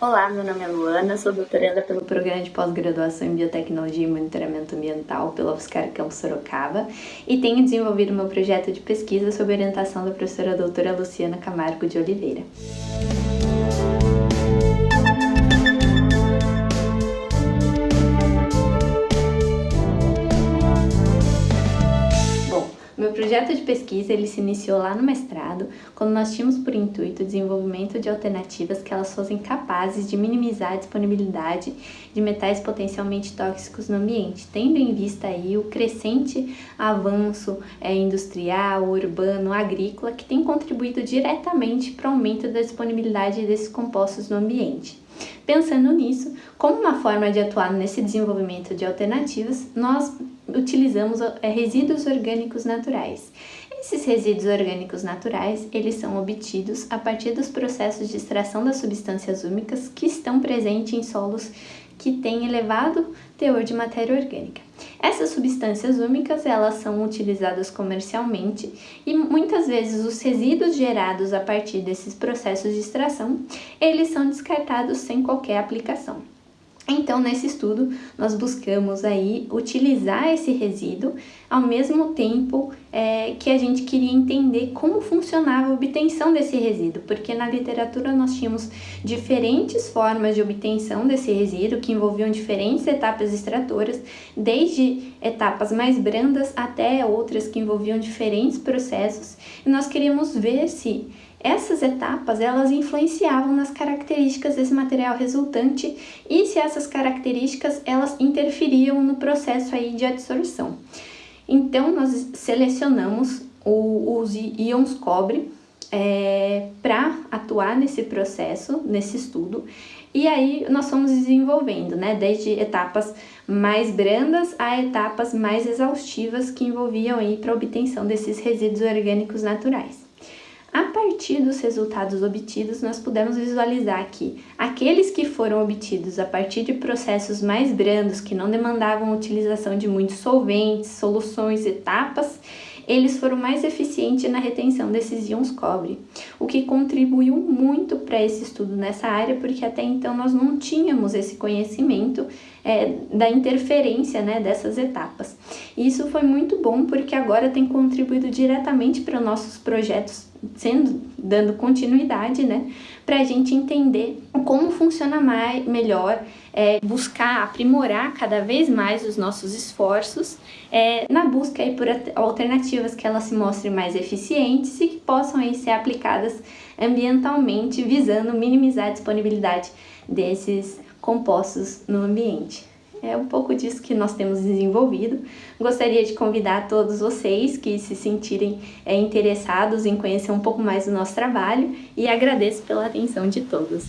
Olá, meu nome é Luana, sou doutoranda pelo Programa de Pós-Graduação em Biotecnologia e Monitoramento Ambiental pela UFSCar Campus Sorocaba e tenho desenvolvido meu projeto de pesquisa sob orientação da professora doutora Luciana Camargo de Oliveira. Meu projeto de pesquisa ele se iniciou lá no mestrado, quando nós tínhamos por intuito o desenvolvimento de alternativas que elas fossem capazes de minimizar a disponibilidade de metais potencialmente tóxicos no ambiente, tendo em vista aí o crescente avanço é, industrial, urbano, agrícola, que tem contribuído diretamente para o aumento da disponibilidade desses compostos no ambiente. Pensando nisso, como uma forma de atuar nesse desenvolvimento de alternativas, nós utilizamos é, resíduos orgânicos naturais. Esses resíduos orgânicos naturais, eles são obtidos a partir dos processos de extração das substâncias úmicas que estão presentes em solos que têm elevado teor de matéria orgânica. Essas substâncias úmicas, elas são utilizadas comercialmente e muitas vezes os resíduos gerados a partir desses processos de extração, eles são descartados sem qualquer aplicação. Então, nesse estudo, nós buscamos aí utilizar esse resíduo ao mesmo tempo é, que a gente queria entender como funcionava a obtenção desse resíduo, porque na literatura nós tínhamos diferentes formas de obtenção desse resíduo que envolviam diferentes etapas extratoras, desde etapas mais brandas até outras que envolviam diferentes processos, e nós queríamos ver se essas etapas elas influenciavam nas características desse material resultante e se essas características elas interferiam no processo aí de adsorção. Então nós selecionamos o, os íons cobre é, para atuar nesse processo, nesse estudo, e aí nós fomos desenvolvendo, né, desde etapas mais brandas a etapas mais exaustivas que envolviam aí para obtenção desses resíduos orgânicos naturais. A partir dos resultados obtidos, nós pudemos visualizar que aqueles que foram obtidos a partir de processos mais brandos, que não demandavam a utilização de muitos solventes, soluções, etapas, eles foram mais eficientes na retenção desses íons cobre, o que contribuiu muito para esse estudo nessa área, porque até então nós não tínhamos esse conhecimento é, da interferência né, dessas etapas. E isso foi muito bom porque agora tem contribuído diretamente para nossos projetos sendo dando continuidade, né, para a gente entender como funciona mais, melhor, é, buscar aprimorar cada vez mais os nossos esforços é, na busca aí por alternativas que elas se mostrem mais eficientes e que possam aí ser aplicadas ambientalmente, visando minimizar a disponibilidade desses compostos no ambiente. É um pouco disso que nós temos desenvolvido. Gostaria de convidar todos vocês que se sentirem é, interessados em conhecer um pouco mais do nosso trabalho e agradeço pela atenção de todos.